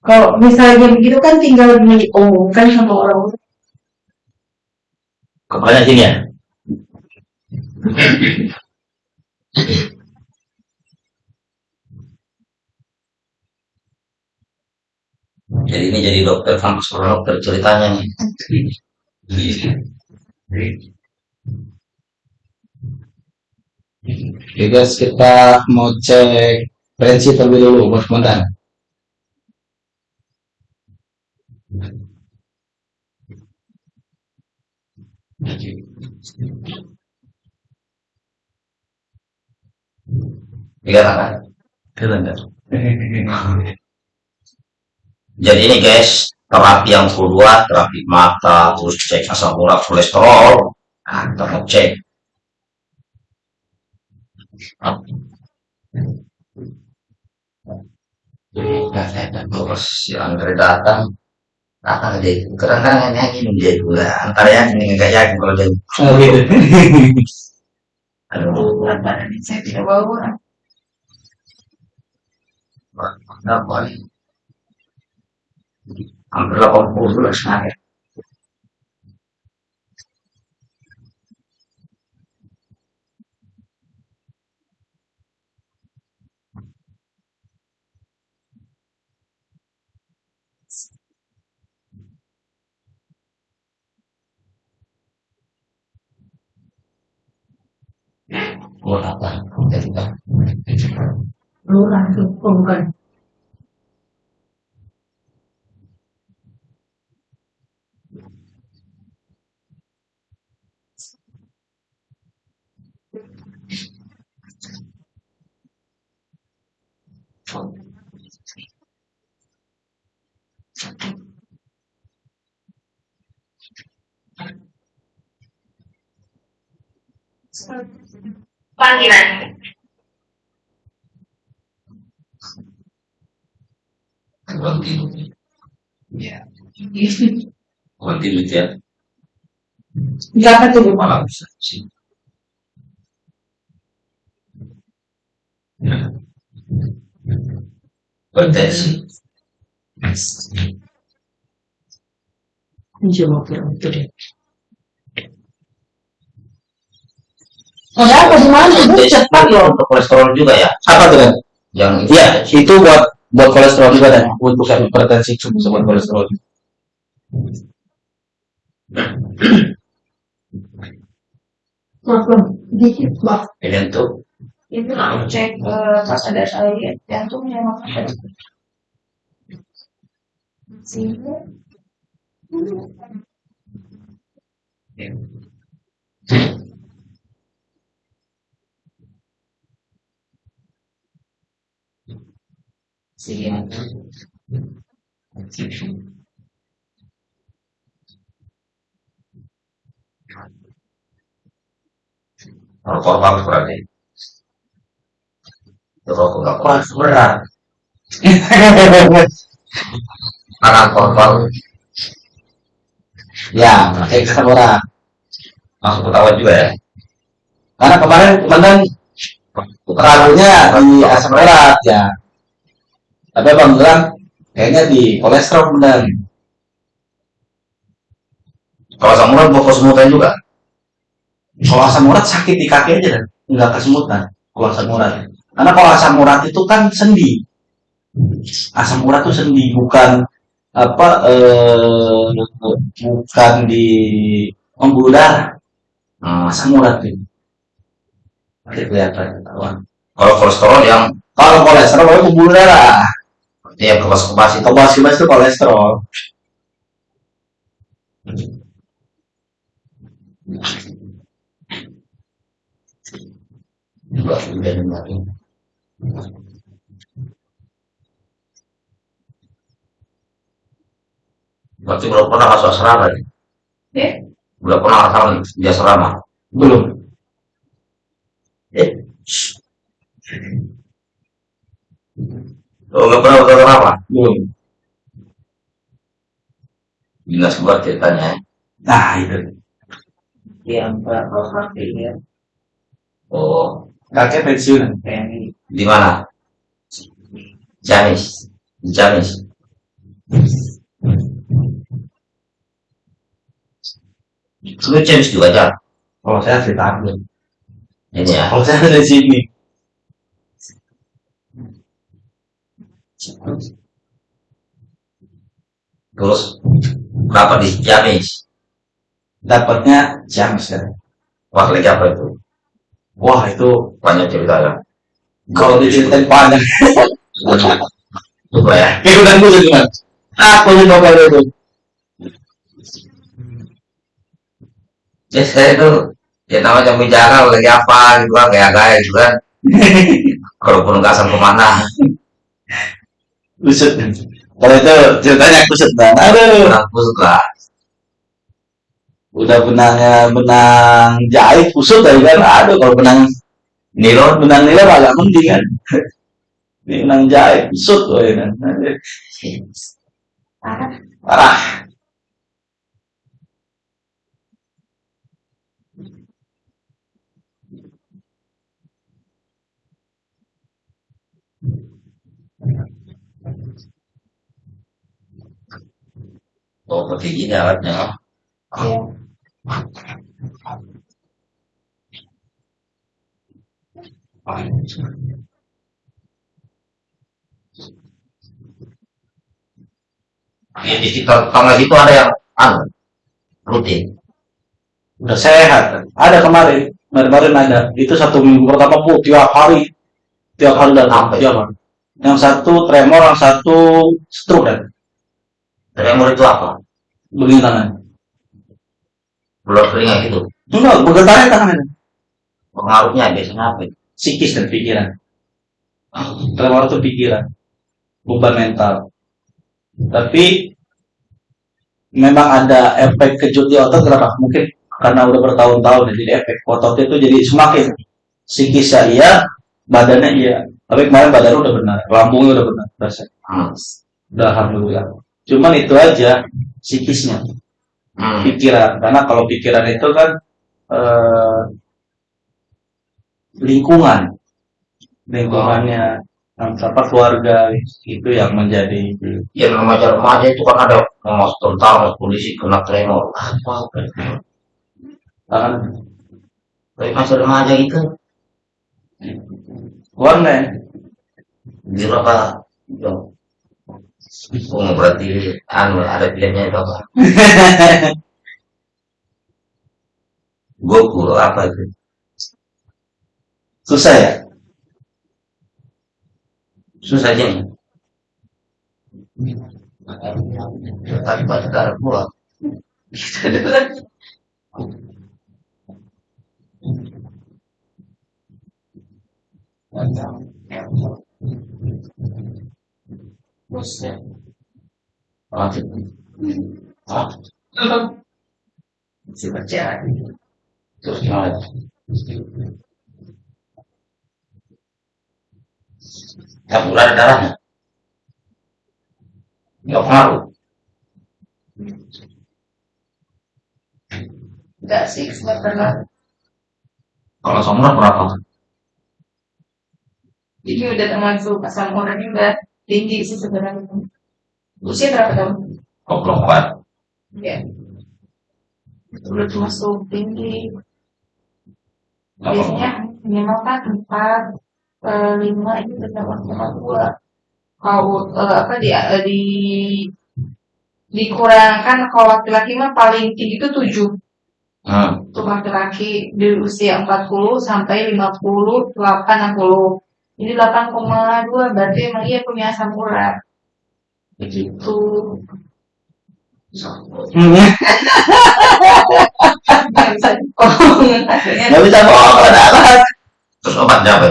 Kalau misalnya begitu kan tinggal diumumkan sama orang. Kepalanya sini ya. Jadi ini jadi dokter kampus dokter ceritanya nih. Oke guys, kita mau cek prinsip terlebih dulu, bos komandan. Iya kan? Jadi ini guys, terapi yang kedua, terapi mata, terus cek asam urat kolesterol. Kita mau cek. Terus si Andre datang, datang deh. Karena kan yang ini dia juga. Antara yang ini nggak yakin kalau dia. Oh gitu. Aduh, Berat badan saya tidak bawa. Kenapa nih? Hampir 80 bulan saya. Buat apa? Jadi kan. Lurah tuh, oh, bukan. Panggilan. Continue. Ya. Continue ya. Berapa tuh? Bu? Malah bisa sih. Bertensi. Coba kurang itu deh. Ada apa di mana? Bu? Bertensi Cepat loh. untuk kolesterol juga ya. Apa tuh kan? Yang Iya, itu buat buat kolesterol juga dan untuk hipertensi itu bisa buat kolesterol. juga. Maaf, Bang. dikit, Bang. ini untuk Itu cek eh, pas ada saya jantungnya makanya. Sini. Sini. Rokok bagus berarti. Keras berat. Karena korban Ya, pakai masuk ketawa juga ya. Karena kemarin ragunya di asam urat ya. Tapi abang bilang kayaknya di kolesterol benar. Kalau samurai mau kesemutan juga. Kalau asam urat sakit di kaki aja dan nggak kesemutan. Kalau asam urat. Karena kalau asam urat itu kan sendi. Asam urat itu sendi bukan apa eh, bukan di pembuluh darah. Hmm. Asam urat itu. Nanti kelihatan ketahuan. Kalau kolesterol yang Kalau kolesterol itu pembuluh darah. Dia kebas-kebas itu Kebas kebas itu kolesterol. juga udah dengerin. Berarti belum pernah masuk asrama nih. Ya. Belum pernah asrama di asrama. Belum. Eh. Oh, nggak pernah masuk asrama. Belum. Dinas buat ceritanya. ya. Nah itu. Yang berapa ya? Oh, Kakek pensiunan. Kayak di mana? Di Ciamis. Lu Ciamis juga aja. Kalau saya asli Tanggung. Ini ya. Kalau saya dari sini. Terus berapa di Ciamis? Dapatnya Ciamis kan. Wah, lagi apa itu? Wah itu Banyak cerita ya. kalau diceritain panjang. Coba ya. Ikutan gue gimana? Aku sih bakal itu. Ya saya itu ya namanya bicara lagi apa gitu kan kayak gaya gitu kan. Kalau penugasan ke mana? Kusut. Kalau itu ceritanya kusut dan aduh. Kusut lah. Udah benangnya benang jahit kusut tadi kan. Aduh kalau benang Nilon benang nilai agak mending kan. Ini benang jahit kusut woy, kan. Parah. Parah. Oh, seperti gini alatnya. Iya. Ya, di sekitar tangga situ ada yang anu rutin. Udah sehat. Ada kemarin. Kemarin ada. Itu satu minggu pertama bu tiap hari. Tiap hari datang. Apa Tiap hari. Yang satu tremor, yang satu stroke kan. Tremor itu apa? Begini tangan. Belum telinga gitu. Enggak, bergetarnya tangannya. Pengaruhnya biasanya apa? Psikis dan pikiran. Tremor itu pikiran. Beban mental. Tapi memang ada efek kejut di otot kenapa? Mungkin karena udah bertahun-tahun ya, jadi efek ototnya itu jadi semakin psikisnya iya, badannya iya. Tapi kemarin badan udah benar, lambungnya udah benar, rasa. Hmm. Udah alhamdulillah. Cuman itu aja psikisnya, Hmm. pikiran. Karena kalau pikiran itu kan eh, lingkungan, lingkungannya apa keluarga itu yang menjadi Ya remaja-remaja itu kan ada mas tentara, mas polisi kena tremor. Apa? tangan Tapi masih remaja itu warna di berapa? Oh, berarti anu ada pilihannya itu apa? Goku apa itu? susah ya Susah aja nih. Tapi pada darah pula. Si baca. Terus? Campur ada darahnya. Nggak pengaruh. Enggak sih, pernah. Kalau semua berapa? Ini udah termasuk asam uratnya udah tinggi sih sebenarnya. Usia berapa tahun? 24. Ya. Udah termasuk tinggi. Biasanya minimal kan empat, eh, lima ini udah termasuk sama dua. Kalau eh, apa di, eh, di dikurangkan kalau laki-laki mah paling tinggi itu tujuh Hmm. untuk laki-laki di usia 40 sampai 50, 80. Ini 8,2 berarti emang iya punya asam urat. Begitu. Nggak bisa dibohong. Hasilnya nggak bisa bohong ada apa Terus obatnya apa?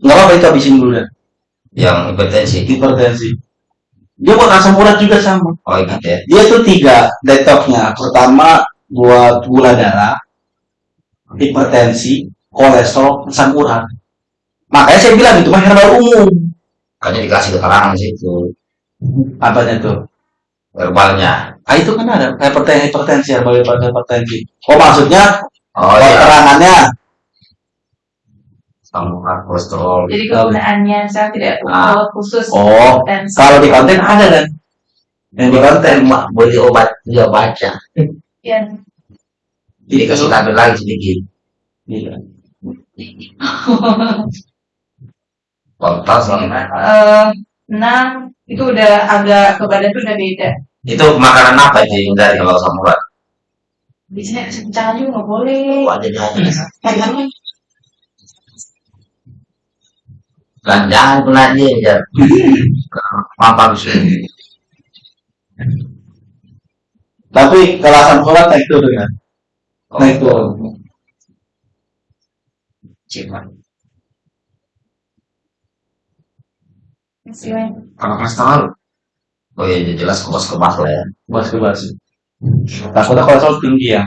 nggak apa-apa itu habisin dulu dah Yang hipertensi. hipertensi dia buat asam urat juga sama Oh gitu ya. dia tuh tiga detoxnya pertama buat gula darah hipertensi kolesterol asam urat makanya saya bilang itu mah herbal umum. Makanya dikasih keterangan sih itu apanya tuh? Verbalnya. ah itu kan ada. Hipertensi hipertensi herbal hipertensi oh maksudnya Oh iya. keterangannya? Kolesterol. Jadi kegunaannya saya tidak Ah. khusus Oh, kalau di konten ada kan? Yang di konten. mak beli obat dia baca. Ya, jadi kasih tabel lagi sedikit. Iya. kontak sama eh, enam itu udah agak ke badan tuh udah beda. itu makanan apa sih yang dari kalau asam urat Biasanya kencang juga nggak boleh. Oh, ada. Jangan kena dia ya. Mampan sih. Tapi kalau asam urat naik turun kan? Naik turun. Cuma. Silakan. Kalau kolesterol. Oh iya jelas kebas kebas lah ya. Bas ke bas. Takutnya kolesterol tinggi ya.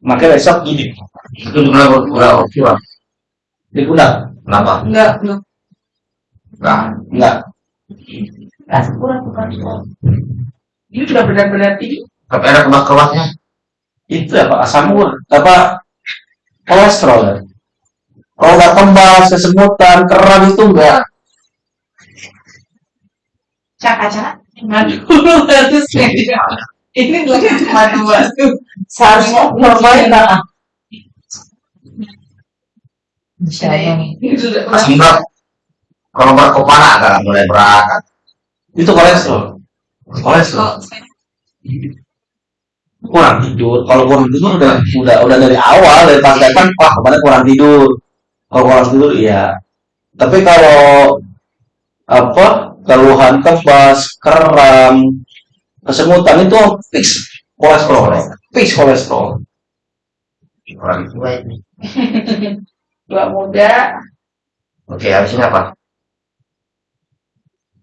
Makanya besok gini. Itu udah udah oke lah. Di pundak? Kenapa? Enggak, enggak. Enggak. Enggak. Asam urat bukan. Ini sudah benar-benar tinggi. Tapi ada kebas kebasnya. Itu apa? Asam urat. Apa? Kolesterol ya? Kalau nggak kembas, kesemutan, keram itu enggak. Cak-cak. Madu bagus ya. Ini lagi madu batu. Seharusnya normalnya Ini sudah Asam urat. Kalau berkepala agak mulai berat. Itu kolesterol. Kolesterol. Kurang tidur. Kalau kurang tidur udah udah udah dari awal dari pas datang wah kemarin kurang tidur. Kalau kurang tidur iya. Tapi kalau apa keluhan kebas, kram, kesemutan itu fix kolesterol. Fix kolesterol. Orang tua ini. Tua muda. Oke, habis ini apa?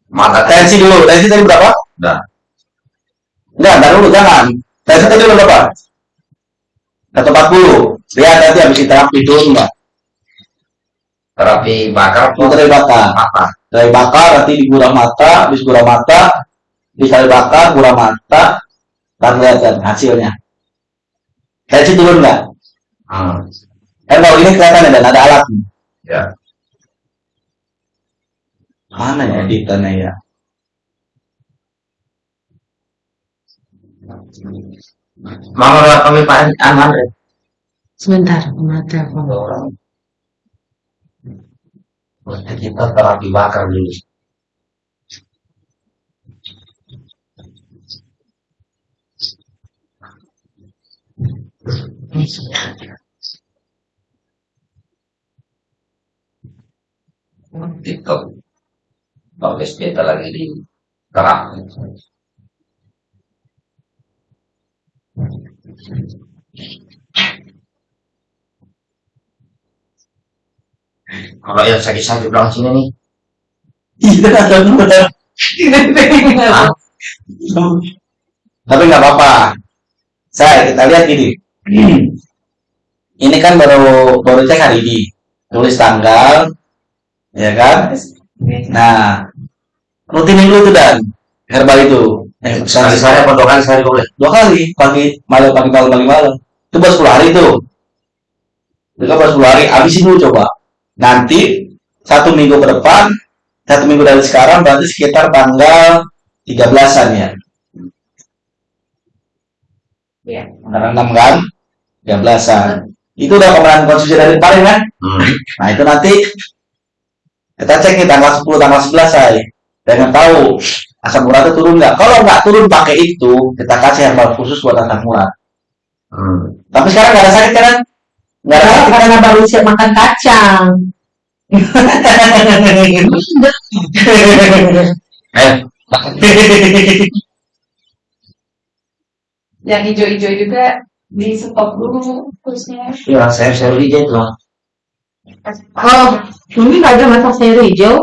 Mata Tensi dulu. Tensi tadi berapa? Udah. Enggak, entar dulu jangan. Tensi tadi berapa? 140. Lihat nanti habis terapi turun enggak? terapi bakar Mau terapi bakar. apa? Terapi bakar nanti di gurah mata, habis gurah mata, dikali bakar, gurah mata, dan lihat kan hasilnya. Tensi turun enggak? Hmm. Kan kalau ini kelihatan ya, dan ada alat. Ya. Mana ya editannya ya? Mama udah kami Pak Anwar ya? Sebentar, mau telepon. Berarti kita terapi bakar dulu. TikTok. Tulis kita lagi di terapi. Kalau yang sakit-sakit bilang sini nih, Iya, ada Tapi nggak apa-apa. Saya kita lihat gini. Ini kan baru baru cek hari ini. Tulis tanggal, ya kan? Nah, rutinin dulu tuh dan herbal itu. Eh, sekali saya apa dua kali sekali boleh? dua kali pagi malam pagi malam pagi malam itu baru 10 hari tuh itu kan baru 10 hari habisin dulu coba nanti satu minggu ke depan satu minggu dari sekarang berarti sekitar tanggal 13an ya Ya. tanggal 6 kan 13an itu udah pemeran konsumsi dari kemarin kan Hmm. nah itu nanti kita cek nih tanggal 10 tanggal 11 saya dengan tahu asam uratnya turun nggak kalau nggak turun pakai itu kita kasih herbal khusus buat asam urat Hmm. Tapi sekarang nggak ada sakit kan? Nggak ada Karena baru siap makan kacang. Eh, Yang hijau-hijau juga di stop dulu terusnya. ya saya saya hijau tuh. Oh, ini nggak ada masak sayur hijau.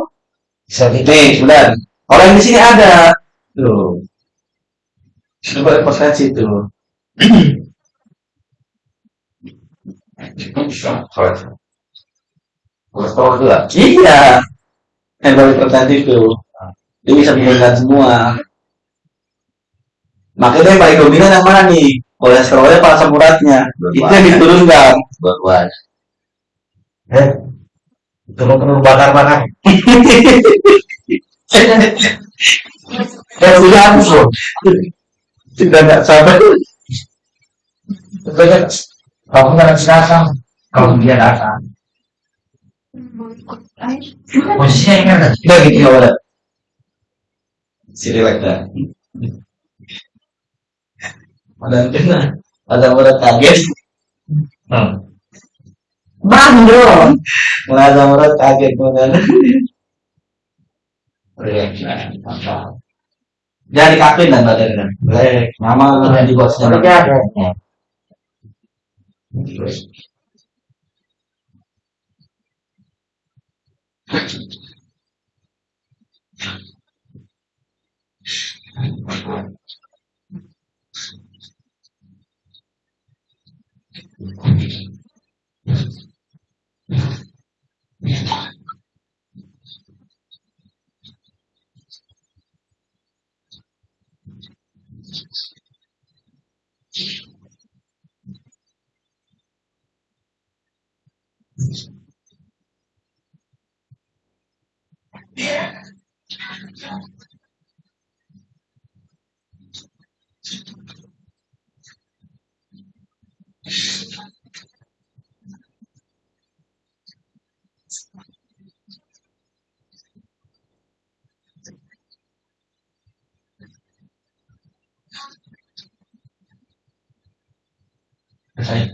Nih, sudah. Kalau yang di sini ada. Tuh. Coba posisi itu. Juga. Iya. Herbal hipertensi itu. Dia bisa menurunkan semua. Makanya yang paling dominan yang mana nih? Kolesterolnya apa asam uratnya? Itu yang diturunkan. Dua-duanya. Eh, Telur-telur bakar-bakar. Ya sudah habis loh. Sudah nggak sabar. Banyak harus datang. Kalau dia datang, posisinya yang ada. Gitu ya udah. Si relax dah. Ada. Ada orang kaget. Hmm. Bang dong. Ada orang kaget mana. Relax. Apa? Jangan dikapin dan badannya. Relax. Mama yang di bosnya. Udah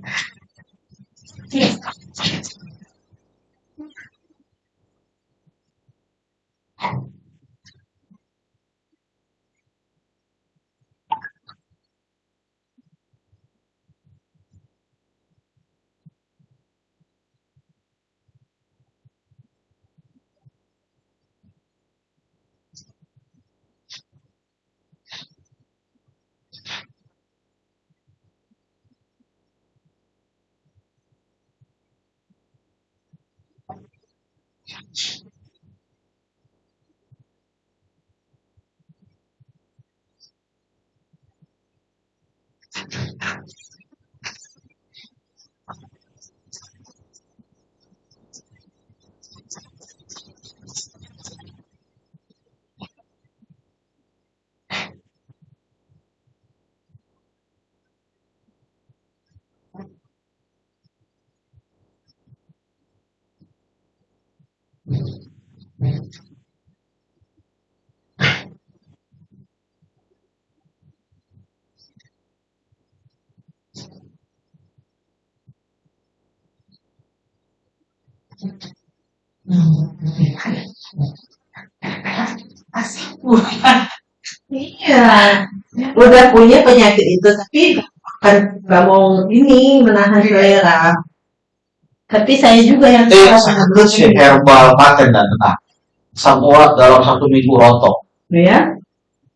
想吃 Iya. Udah punya penyakit itu tapi kan nggak mau ini menahan selera. Tapi saya juga yang Eh, sangat sih herbal paten dan tenang. Semua dalam satu minggu rontok. Ya.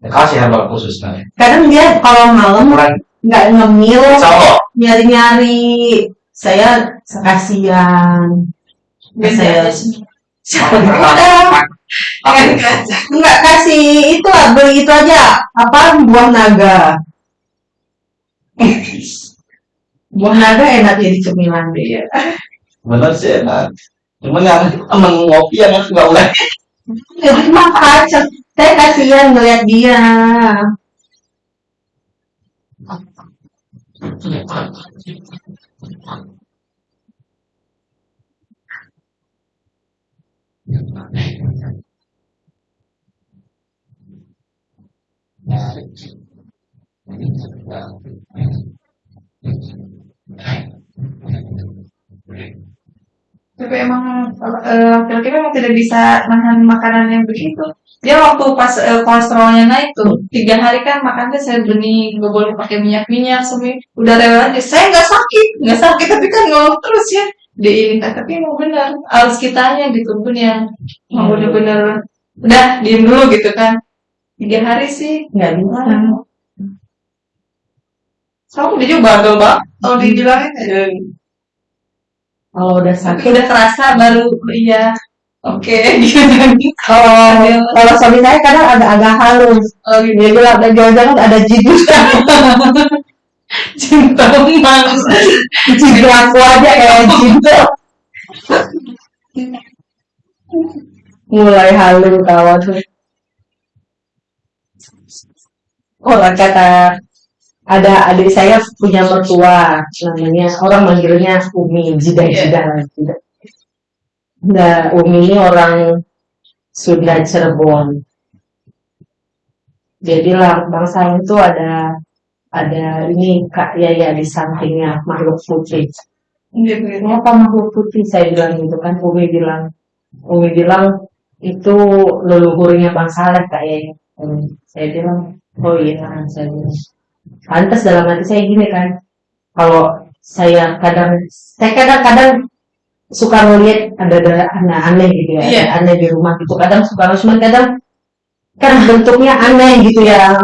Kasih herbal khusus kan. Kadang dia kalau malam nggak ngemil, nyari-nyari. Saya kasihan. Saya nggak kasih itu lah beli itu aja. Apa? Buah naga. Buah naga enak jadi cemilan deh ya Bener sih enak. Cuman yang temen ngopi yang nggak boleh. jadi makan saya kasihan ngeliat dia Tapi emang eh, laki-laki memang tidak bisa nahan makanan yang begitu. Dia waktu pas eh, kolesterolnya naik tuh tiga hari kan makannya saya bening, nggak boleh pakai minyak-minyak, semua udah rela aja. Saya nggak sakit, nggak sakit tapi kan ngeluh terus ya. Di tapi emang benar harus kitanya gitu pun yang mau bener-bener. Udah diem dulu gitu kan. Tiga hari sih nggak bisa Kamu dia juga bandel banget kalau dibilangin eh, kalau udah tapi sakit udah kerasa baru iya oke gitu. Kalau kalau suami saya kadang agak-agak halus. Oh, gitu. dia bilang "Dan jangan-jangan ada jidul cinta mas jidul aku aja kayak jidul mulai halu kawan tuh orang kata ada adik saya punya mertua namanya orang manggilnya Umi Jidah Jidah Jidah. Nah, Umi ini orang Sunda Cirebon. Dia bilang bang saya itu ada ada ini kak Yaya di sampingnya makhluk putih. Kenapa makhluk putih? Saya bilang gitu kan. Umi bilang, Umi bilang itu leluhurnya Bang Saleh kak Yaya. Hmm, Saya bilang, oh iya, saya bilang. Pantas dalam hati saya gini kan. Kalau saya kadang, saya kadang-kadang suka ngeliat ada ada aneh-aneh gitu ya, Iya. ada aneh di rumah gitu. Kadang suka cuma kadang kan bentuknya aneh gitu ya.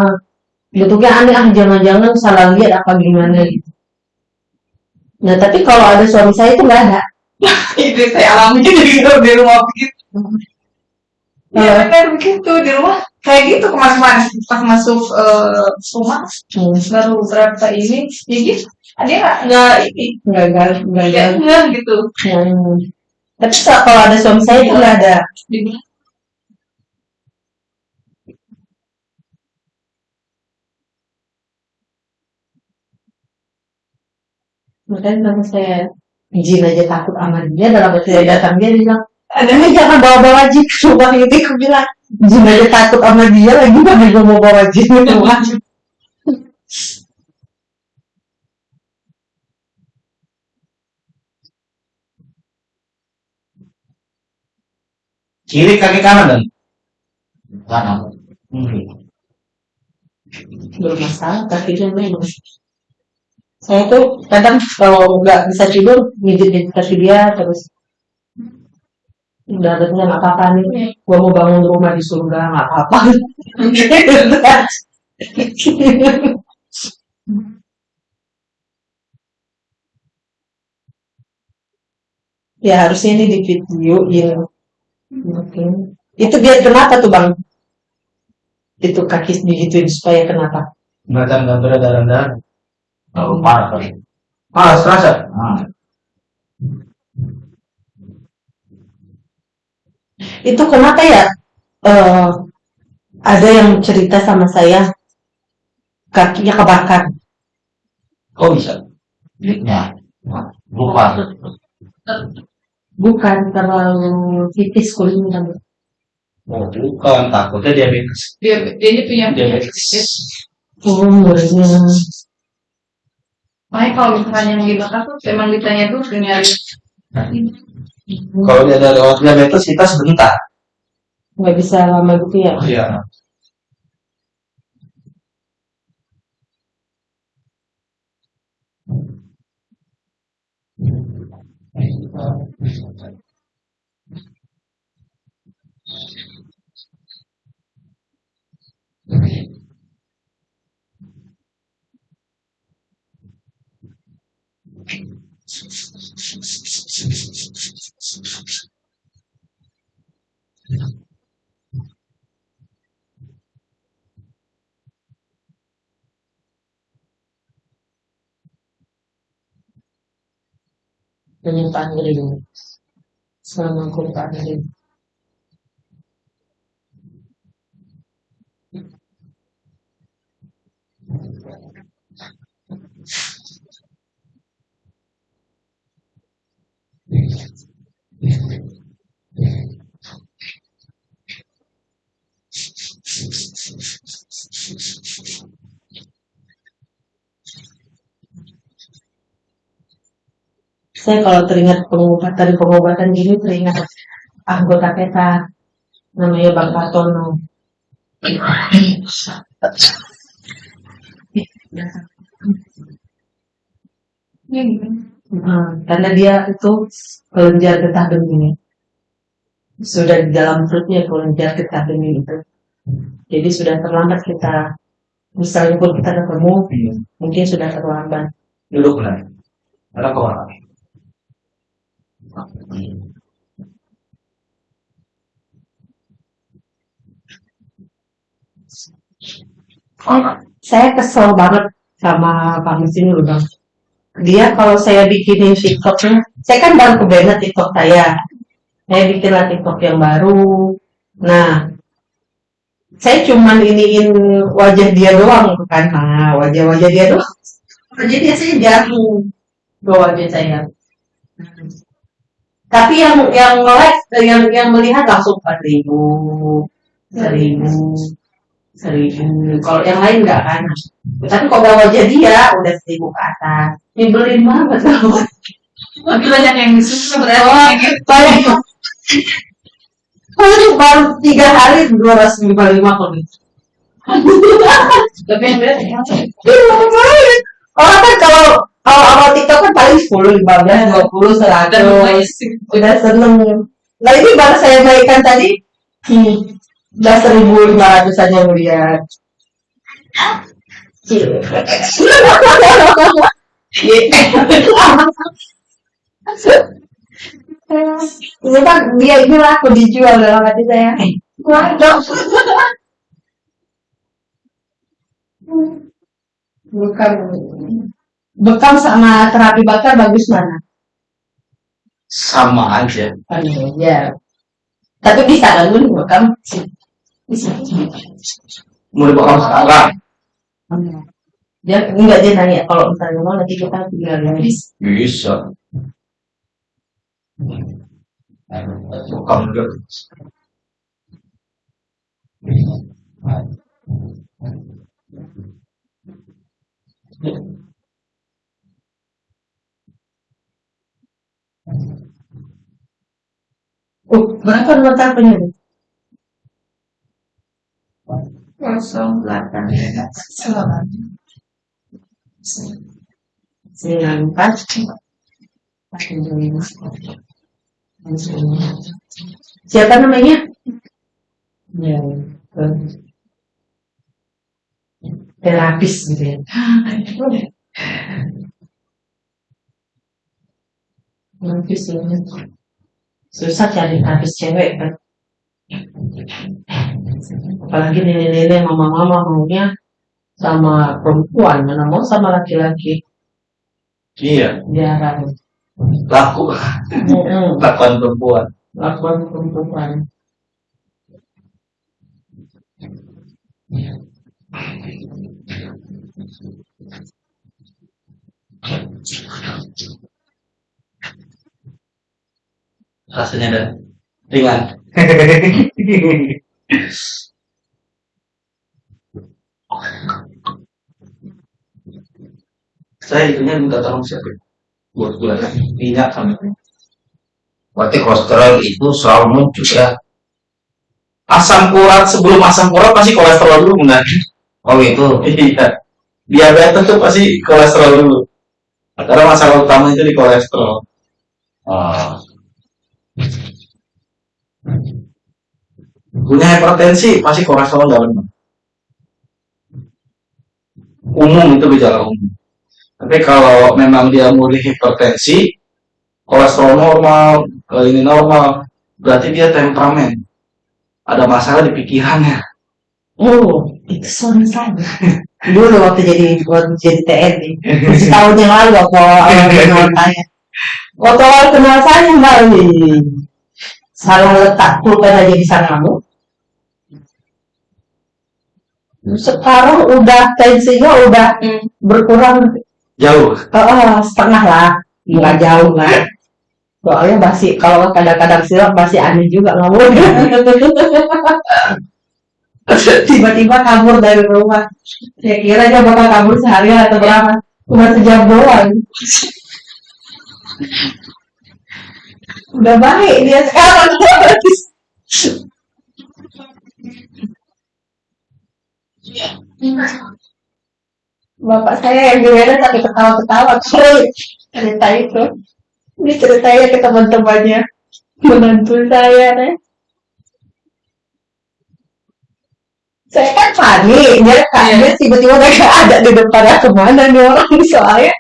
Bentuknya aneh ah jangan-jangan salah lihat apa gimana gitu. Nah tapi kalau ada suami saya itu nggak ada. itu saya alami juga di, rumah begitu Iya. ya benar begitu di rumah kayak gitu kemarin-kemarin pas masuk eh, rumah Hmm. baru berapa ini ya gitu dia nggak nggak ini Nggak nggak nggak gitu Hmm. Tapi kalau ada suami saya itu nggak ada. Dibilang, Makanya nama saya jin aja takut sama dia dalam waktu saya datang dia bilang ada jangan bawa-bawa jin ke rumah ini aku bilang jin aja takut sama dia lagi mana gue mau bawa jin ke rumah Kiri kaki kanan dan Kanan. hmm. belum masalah kakinya memang saya tuh kadang kalau nggak bisa tidur mijit kaki dia terus udah katanya nggak apa-apa nih. Gua mau bangun rumah di surga nggak apa-apa. Ya harusnya ini di video ya Oke. itu biar kenapa tuh bang? Itu kaki digituin supaya kenapa? Macam nggak berat darah darah. Terlalu parah kali. Ah, serasa. Ah. itu kenapa ya eh ada yang cerita sama saya kakinya kebakar Kok bisa? Lihatnya. Lupa. bukan terlalu tipis kulitnya Oh, bukan. Takutnya diabetes. dia dia ini punya Diabetes. oh makanya kalau misalnya yang dibakar tuh emang ditanya tuh nyari Kalau dia ada lewat diabetes kita sebentar. nggak bisa lama gitu ya Oh iya. Penyimpanan diri selama kumpaan diri Saya kalau teringat pengobatan-pengobatan gini teringat anggota kita namanya Bang. Iya, gitu. Nah, karena dia itu kelenjar getah bening. Sudah di dalam perutnya kelenjar getah bening itu. Jadi sudah terlambat kita, misalnya pun kita ketemu, Hmm. mungkin sudah terlambat. Duduk lah. Ada kau orang. Saya kesel banget sama Pak Mesin dulu bang. Dia kalau saya bikinin TikToknya, saya kan baru kebenet TikTok saya. Saya bikin lah TikTok yang baru. Nah, saya cuman iniin wajah dia doang kan. Nah, wajah-wajah dia doang. Wajah dia saya jatuh ke wajah saya. Tapi yang yang like, yang yang melihat langsung 4000, 1000, seribu kalau yang lain enggak kan? Tapi kalau udah wajah dia udah seribu ke atas. Nyebelin banget. Loh Tapi banyak yang suka berarti gitu. banyak. Baru baru tiga hari dua ratus lima lima kalau gitu Tapi yang beda ya. Iya, orang kan kalau kalau awal TikTok kan paling sepuluh lima belas dua puluh seratus. Udah seneng. Nah ini baru saya baikkan tadi. Hmm, udah seribu lima ratus aja melihat ini kan dia ini laku dijual dalam hati saya. Waduh bukan. Bekam sama terapi bakar bagus mana? Sama aja. Aduh, ya tapi bisa kan Gun? bekam Mau dibakar sekarang. dia enggak dia nanya kalau misalnya mau nanti kita tinggal lagi Bisa. Juga. oh berapa teleponnya Bu? Kosong delapan. Selamat. sembilan empat siapa namanya ya terapis gitu ya terapis ini susah cari terapis cewek kan apalagi nenek-nenek mama-mama maunya sama perempuan mana mau sama laki-laki Iya. jarang Laku. Mm-mm. Lakuan perempuan. lakukan perempuan Rasanya dan ringan. Saya itunya minta tolong siapa? Buat gula minyak sama Berarti kolesterol itu selalu muncul ya. asam urat sebelum asam urat pasti kolesterol dulu benar Oh itu. iya diabetes tuh pasti kolesterol dulu karena masalah utama itu di kolesterol Oh. Punya hipertensi pasti kolesterol nggak benar umum itu gejala umum tapi kalau memang dia murni hipertensi kolesterol normal kalau ini normal berarti dia temperamen ada masalah di pikirannya Oh, itu suami saya. Dulu waktu jadi waktu jadi TNI, setahun yang lalu waktu awal kenal saya. Waktu awal kenal saya mbak, salah letak pulpen aja di sanamu. Sekarang udah tensinya udah berkurang, jauh oh, setengah lah, nggak jauh lah. Soalnya masih kalau kadang-kadang silap masih aneh juga ngomong. tiba-tiba kabur dari rumah. Saya kira dia bakal kabur seharian atau berapa. Cuma sejam doang. Udah baik dia sekarang. Bapak saya yang gimana tapi ketawa-ketawa. Kalau cerita itu. Dia ceritanya ke teman-temannya. Menantu saya deh. Saya kan panik, dia kaget tiba-tiba gak ada di depan aku. Ke mana nih orang? Soalnya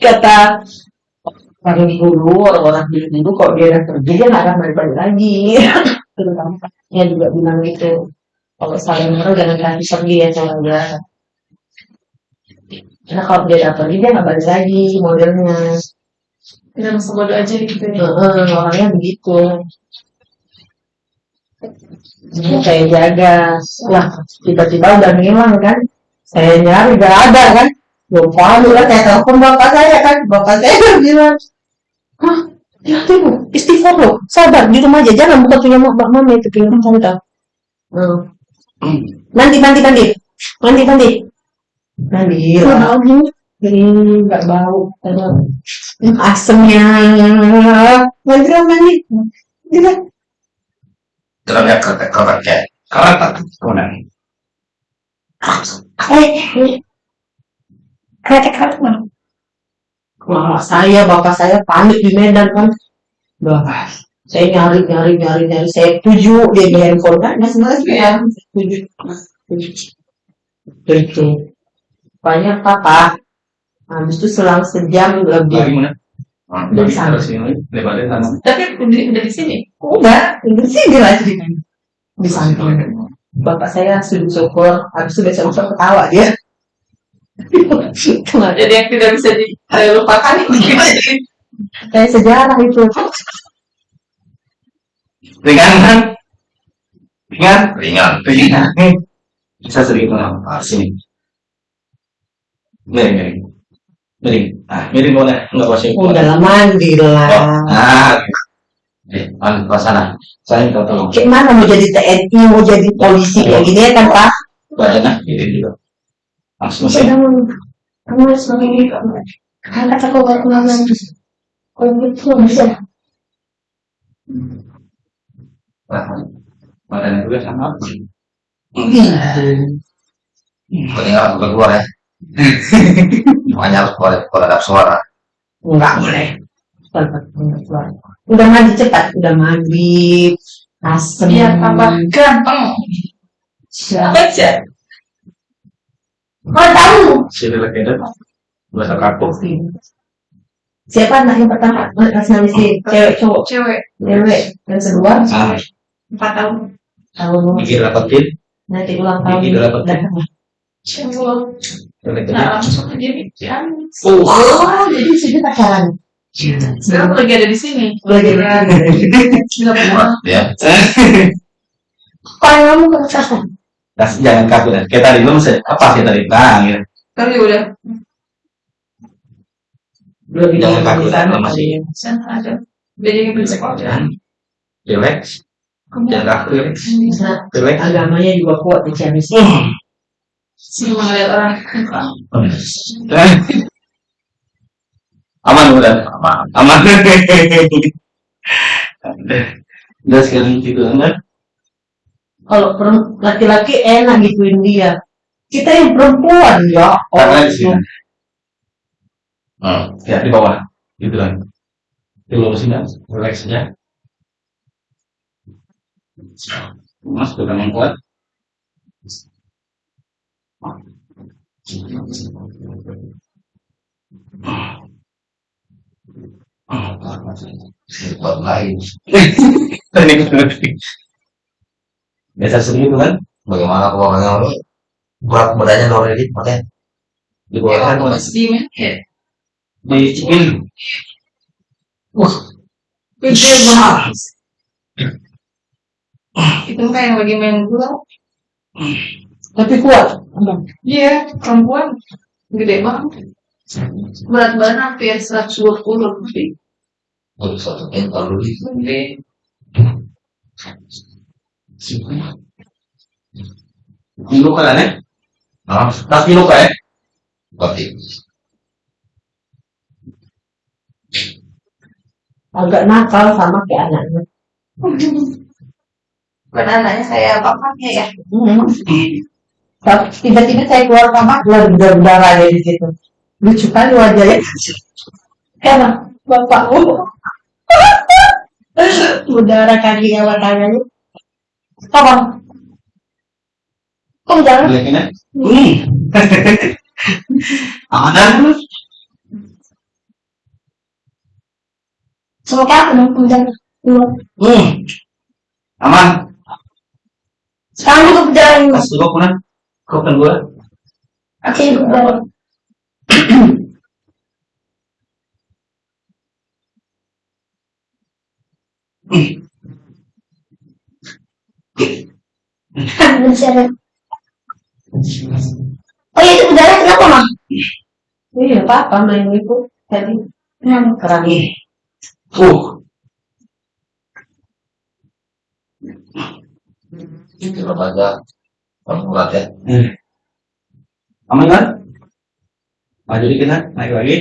kata orang dulu orang-orang dulu kalau dia udah pergi dia nggak akan balik-balik lagi. Terutama dia juga bilang gitu kalau saling kasih pergi ya soalnya karena kalau dia udah pergi dia nggak balik lagi modelnya Kita masa bodoh aja gitu ya. Heeh, orangnya begitu. Jadi saya jaga. Lah tiba-tiba udah ngilang kan? Saya nyari gak ada kan? Lupa dulu kan saya telepon bapak saya kan? Bapak saya bilang hah? Ya istighfar loh. Sabar di rumah aja. Jangan buka punya mbak mama itu punya kamu tahu. Hmm. Mandi mandi mandi mandi mandi mandi lah jadi nggak bau. Asemnya. Mandi lah mandi Gila. Kemudian. Mama saya, bapak saya panik di Medan kan. Udah, saya nyari, nyari, nyari, nyari. Saya tuju dia di handphone kan. Mas Mas ya, tuju. Itu. Banyak papa. Habis itu selang sejam Lagi lebih. mana? Udah di sana. Tapi udah, di sini. Udah, di sini lah ceritanya. Di samping. Bapak saya sujud syukur. Habis itu besok besok ketawa dia. Jadi yang tidak bisa dilupakan itu gimana? kayak sejarah itu. Ringan kan? Ringan? ringan. Ringan. Bisa sedikit menang. Ah, sini. Miring, miring. Miring. Ah, miring boleh. Enggak pasti. Udah lah mandi lah. Ah, Eh, ke sana. Saya minta tolong. Kayak mana mau jadi TNI, mau jadi polisi kayak gini ya kan Pak? Badannya ini juga. Langsung sih. Kamu kamu harus begini Angkat aku ke ruangan. Kalau gitu bisa. Badannya juga sama. Ketinggalan bukan keluar ya. Makanya harus keluar kalau ada suara. Enggak boleh. Udah mandi cepat, udah mandi. Asem. Biar tambah gampang. Siapa? Baca. Kau tahu? Sini lagi ada. Bahasa kaku. Siapa anak yang pertama? Si cewek cowok. Cewek. Cewek. Yang kedua? Ah, Empat tahun. Tahun mikir dapetin. nanti ulang tahun. Gigi dapat. Cewek. Jelek Nah, aja. langsung aja nih. Uh. Oh, jadi sudah pacaran. Sekarang lagi ada di sini. Lagi Nggak pernah. Ya. Kalau kamu pacaran. Nah, jangan kaku ya. Kayak tadi lu mesti apa sih tadi? Nah, gitu. Kali udah. Belum Jangan di takut, sana masih. ya. Sana ada. Dia jadi bisa Jangan. Relax. Jangan ya. Nah, Relax. agamanya juga kuat di Ciamis. Sini ngeliat orang. Aman udah. Aman. Aman. Udah sekarang gitu kan? Kalau laki-laki enak gituin dia. Kita yang perempuan ya. Karena di sini. Hmm. Ya di bawah. Gitu kan. Di bawah sini. Relax aja. Mas bukan yang kuat. Buat lain. Biasa segitu kan? Bagaimana kalau orangnya ini berat badannya luar dari makanya Di bawah kan? Pas di mana ya? Di ini. Gede banget. Itu kayak yang lagi main bola. Tapi kuat. Iya, perempuan. Gede banget. Berat badan hampir 120 lebih. untuk satu kental dulu. Gede. Luka kan ya? Nah, Tapi luka ya? berarti agak nakal sama kayak anaknya. Bukan anaknya kayak bapaknya ya. Hmm. Tapi Tiba-tiba saya keluar kamar, lah berdarah ya di situ. Lucu kali wajahnya. Karena bapakmu. Berdarah kaki ya tangannya. Apa? Hmm. Aman dah. Semoga aku dong. Hmm. Aman. Sekarang juga berjalan. Kas dulu kuna. Kau kan juga berjalan. Berjalan. Oh iya itu berjalan kenapa mah? Iya, apa main itu tadi Kenapa? kerang. Uh. Coba baca formulat ya. Hmm. Aman kan? Maju dikit kan? Naik lagi.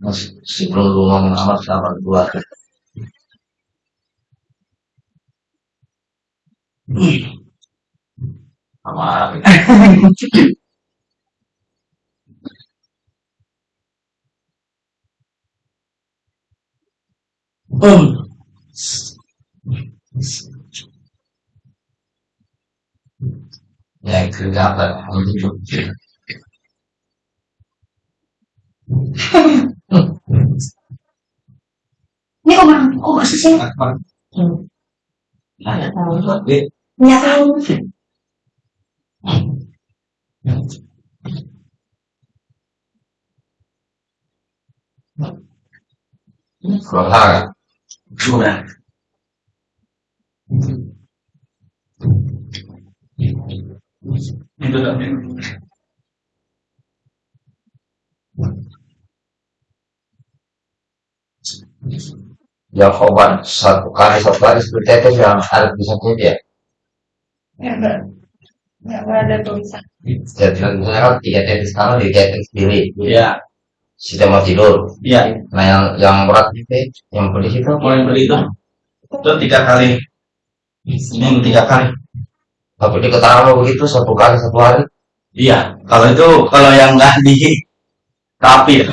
Masih sebelum lu ngomong amat sama dua. Sama Hmm. yang kelihatan Ini kok mah? Kok gak sih? Nggak tahu. Lagi. Minyak kamu. Kalau salah Sudah. Itu tak satu kali satu kali seperti itu yang ada tulisannya dia. Ya, enggak. Enggak ada tulisan. Jadi kan tiga tetes kanan di tetes kiri. Iya. Sudah mau tidur. Iya. Nah yang yang berat itu yang pedis itu Mau yang beli itu? Itu tiga kali. Ini yang tiga kali. tapi di begitu satu kali satu hari. Iya. Kalau itu kalau yang nggak di ya.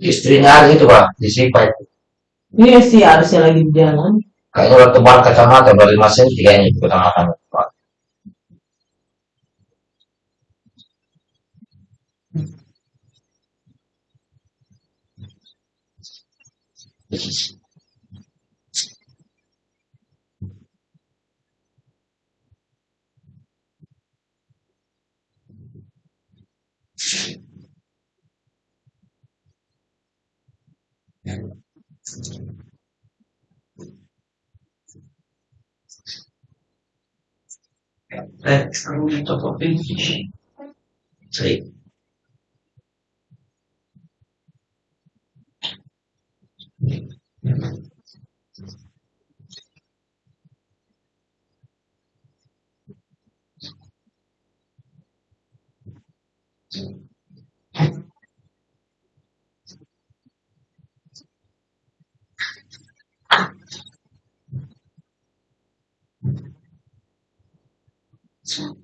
Istrinya hari itu pak disipai. Iya sih harusnya lagi di jalan. Kayaknya udah tebal kacamata baru lima senti kayaknya itu kacamata. Pak. Eh,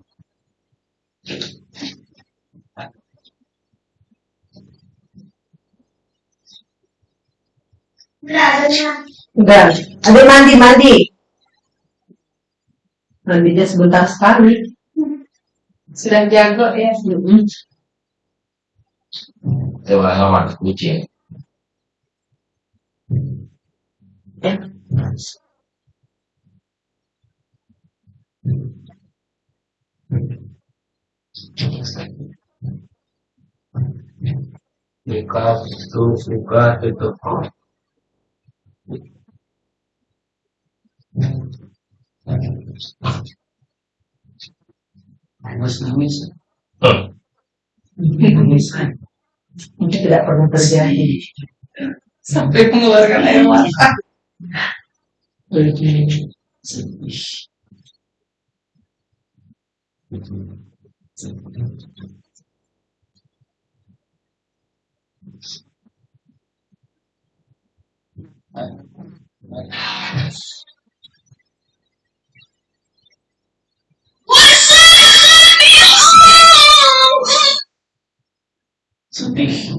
Udah. Ada mandi, mandi. Mandinya sebentar sekali. Sudah jago ya. Mm-mm. Coba ngaman kucing. Jika itu suka tutup. Nangis nangis. Nangis. Ini tidak pernah terjadi. Sampai mengeluarkan air mata. Sedih. Sedih.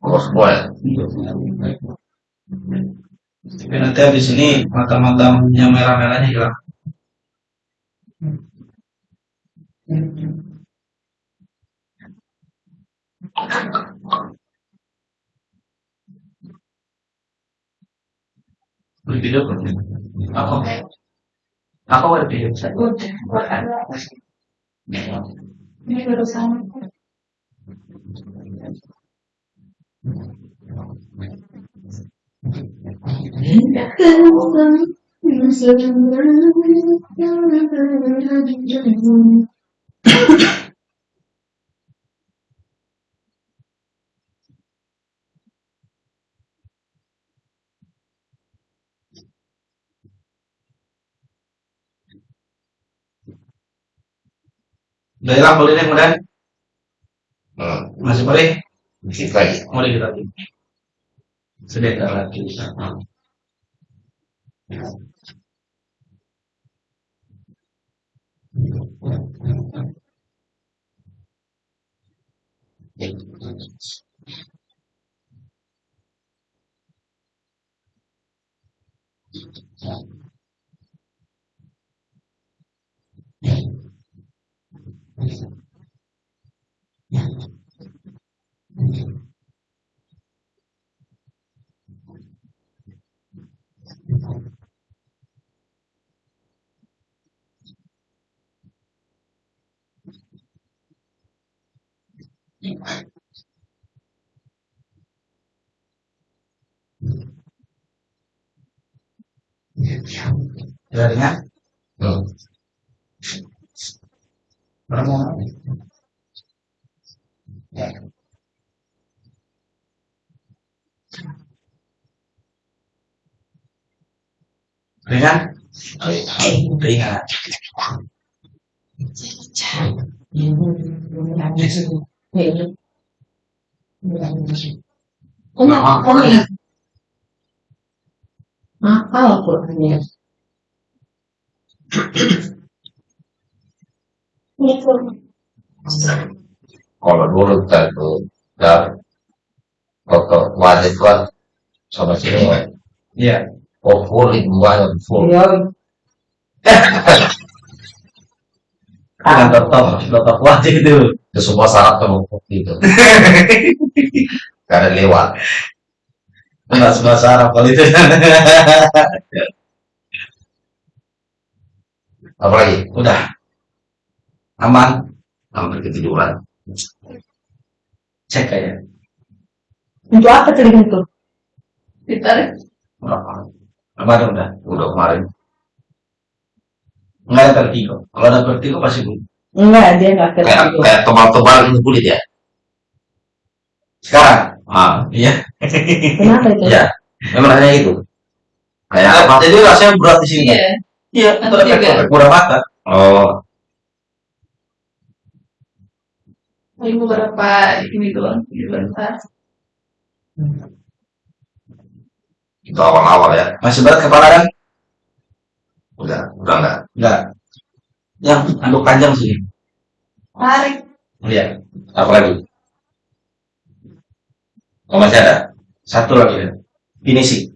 Oh, ya? Tapi nanti habis ini mata-matanya merah-merahnya hilang. Beli video Aku ada video Udah, buat ada. Ini baru Udah hilang boleh deh kemudian Hmm. masih boleh Dikit lagi. boleh kita lagi sebentar lagi Rồi nhá. Được. Jarinya Hmm. berapa ringan ringan Kenapa? Kenapa? Apa Al-Qur'annya? Ini tuh. Kalau dulu kita itu dan foto wajib kan sama sini kan. iya Oh, full itu banyak full. Iya. dengan totok totok wajib itu Itu semua syarat terbukti itu. Karena lewat. bahasa bahasa Arab kali itu Apalagi? udah aman hampir ketiduran cek aja Untuk apa telinga itu? Ditarik. berapa kemarin udah Udah kemarin. nggak ada vertigo kalau ada vertigo pasti bunyi Enggak, dia enggak Kayak tertidur. kayak tebal-tebal ini kulit ya. sekarang Ah, iya Kenapa itu? iya. Memang hanya itu. Kayak apa? jadi rasanya berat di sini Iya. iya tiga. efek kurang mata Oh, Paling beberapa ini doang. Sebentar. Itu awal-awal ya. Masih berat kepala kan? Udah, udah enggak. Enggak. Yang anduk panjang sih. Tarik. Iya. Apa lagi? Oh, masih ada? Satu lagi ya. Ini sih.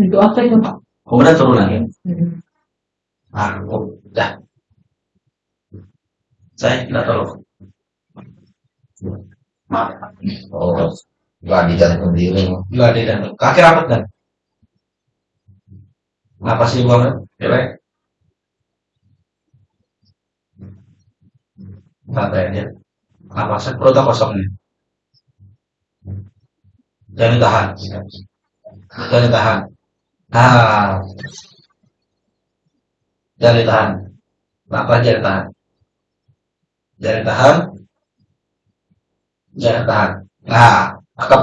Itu apa itu? Kemudian turunan ya. Hmm. Ah, oh, dah. Saya tidak tahu. Oh, enggak di jantung diri. Enggak ada dan kaki rapat kan? Napas di bawah, ya Santai aja. Napasnya perutnya kosong nih. Jangan ditahan. Jangan ditahan. Nah. Jangan ditahan. Napas jangan ditahan. Jangan ditahan. Jangan ditahan. Nah, cakep.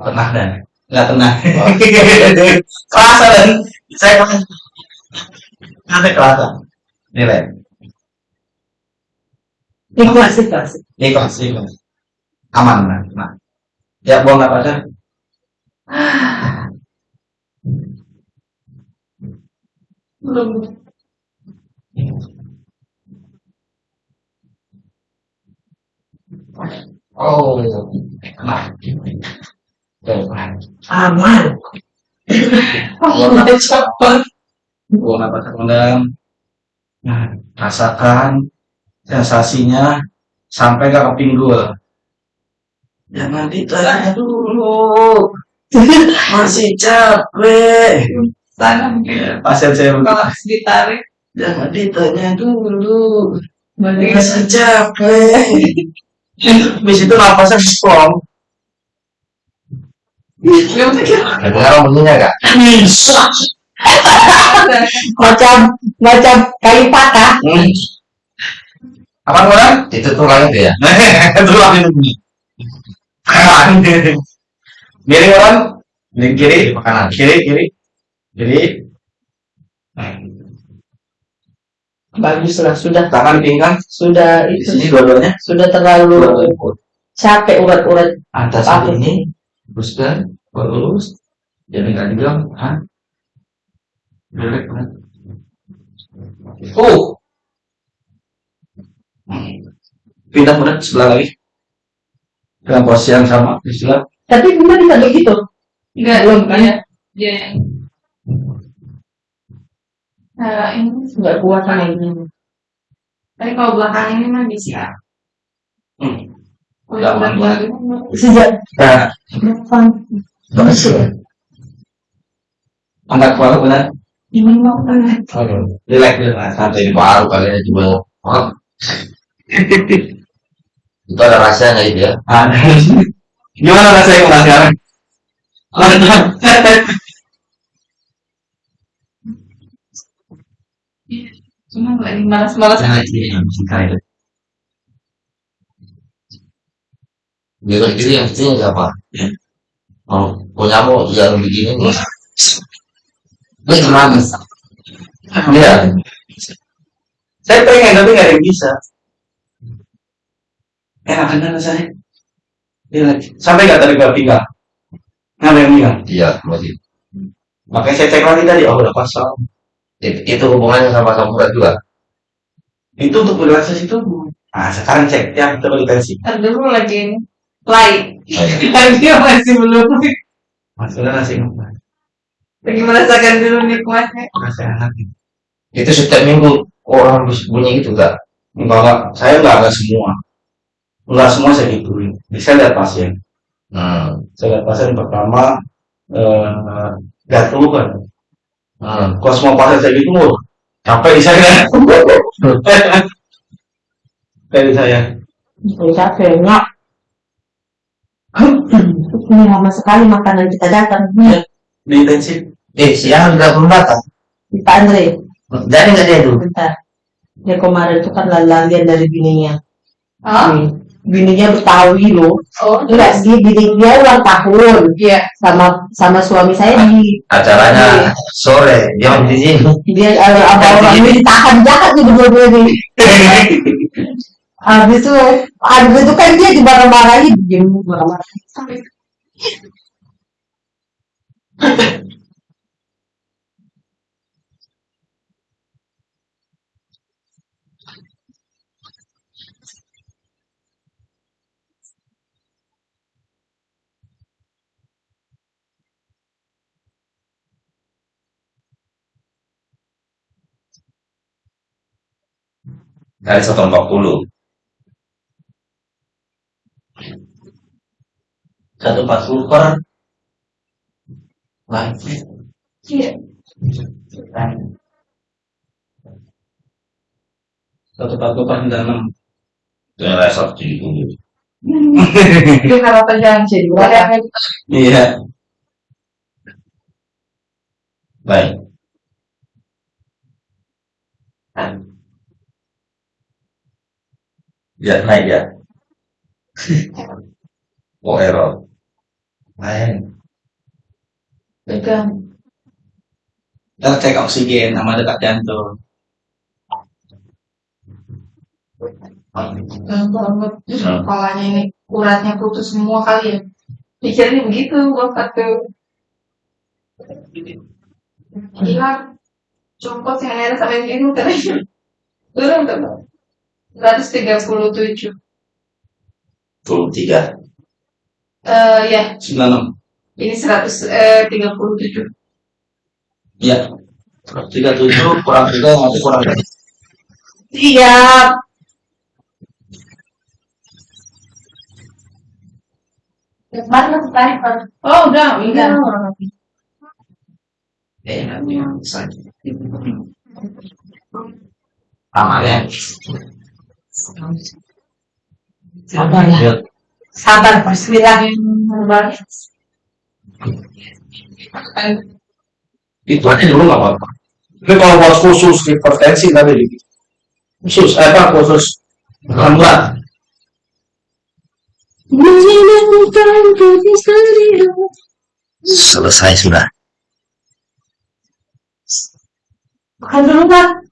Tenang dan nggak tenang. kerasa dan saya nanti kerasa. Nilai. Ikhlas, ikhlas. Ikhlas, ikhlas. Aman, nah. nah. Ya, buang napasnya. Belum. Oh, tenang. Aman. Oh, cepet. Buang napas dalam. Nah, rasakan sensasinya sampai ke pinggul. Jangan ditanya dulu. Masih capek. Mungkin. Pasien saya Kalau ditarik. Jangan ditanya dulu. Masih capek. Habis itu napasnya strong. Gak. Dengar bunyinya enggak? macam macam kayu patah. Hmm. Apa orang? Itu tulang itu ya? Itu lagi bunyi. Miring orang? Miring kiri, Makanan. kiri, kiri, kiri. Bagus lah, sudah Tangan pinggang. sudah Di itu sini dua-duanya. sudah terlalu Dua-duanya. capek urat-urat Atas Apa? ini, luruskan, lurus. Jangan nggak dibilang, ah. Belek, kan? Oh. Pindah mudah sebelah lagi. Dengan posisi yang sama di sebelah. tapi gimana bisa begitu Enggak, Belum, kan? Dia, dia yang. Nah, ini. nggak kuat sama ini Tapi kalau belakang ini mah bisa. Hmm. Nggak belakang ini sejak Nah, kapan angkat kepala benar. Gimana mau kan? Relax, relax. Santai. Ini baru kalian juga. Oh. itu ada rasanya itu ya. Ah, Gimana rasanya udah sekarang? Cuma lagi malas-malas Nah, aja. iya, itu. Biar itu yang kecil siapa? Ya. Oh, punyamu yang begini nih. Ini gimana? Iya. Saya pengen tapi nggak ada yang bisa. Enak kan rasanya? Iya. Sampai nggak tadi ke pinggang? Nggak ada yang. Iya, masih. Makanya saya cek lagi tadi, oh udah pasang. Itu, itu hubungannya sama samurai juga. Itu untuk relaksasi itu. Nah, sekarang cek yang ditensi. Ntar dulu lagi play. Oh, iya. Dia masih belum. Mas, udah nasi enak. Lagi merasakan dulu nikmatnya. Enak. Itu setiap minggu orang bunyi gitu enggak? Enggak. Saya enggak, enggak semua. Enggak semua saya gituin. Bisa lihat pasien. Hmm. Saya lihat pasien pertama, eh, gatel kan. Hmm. Kalau semua pasien saya gitu, wah, capek di saya. Capek di saya. Kalau capek nggak ini lama sekali makanan kita datang Di intensif. Eh, siang udah belum datang. Pak Andre Jadi nggak dia itu? bentar dia kemarin itu kan lalian dari bininya Oh, Nih, bininya Betawi loh oh, enggak dia bini dia ulang tahun Iya. sama sama suami saya di Acaranya sore, dia di sini. dia eh, apa orang ini ditahan jahat nih berdua-dua nih Habis itu, habis itu kan dia dimarah-marahin, dia marah-marahin. Dari 140. Satu empat puluh per lain. iya. Satu empat puluh per enam. Itu yang dari 170. Itu harapan jangan jadi Iya. Iya. Baik. Ya, naik ya. Oh, error. Lain. Pegang. Kita cek oksigen sama dekat jantung. Pegang banget. Terus Hmm. kepalanya ini uratnya putus semua kali ya. Pikirnya begitu bapak tuh. Gila. Copot yang air sampai gitu katanya. Turun tuh. 137. 23. Eh ya, Sembilan enam. ini 137. Iya. Tiga tujuh kurang tiga nanti kurang tiga. Iya. Mana sniper? Oh, udah, udah. Eh, nanti yang saja. Amalnya. Sabar ya. Sabar, bismillah. Itu aja dulu nggak apa-apa. Tapi kalau buat khusus hipertensi tadi. Khusus eh, apa khusus lambat. Selesai sudah. Makan dulu, Pak.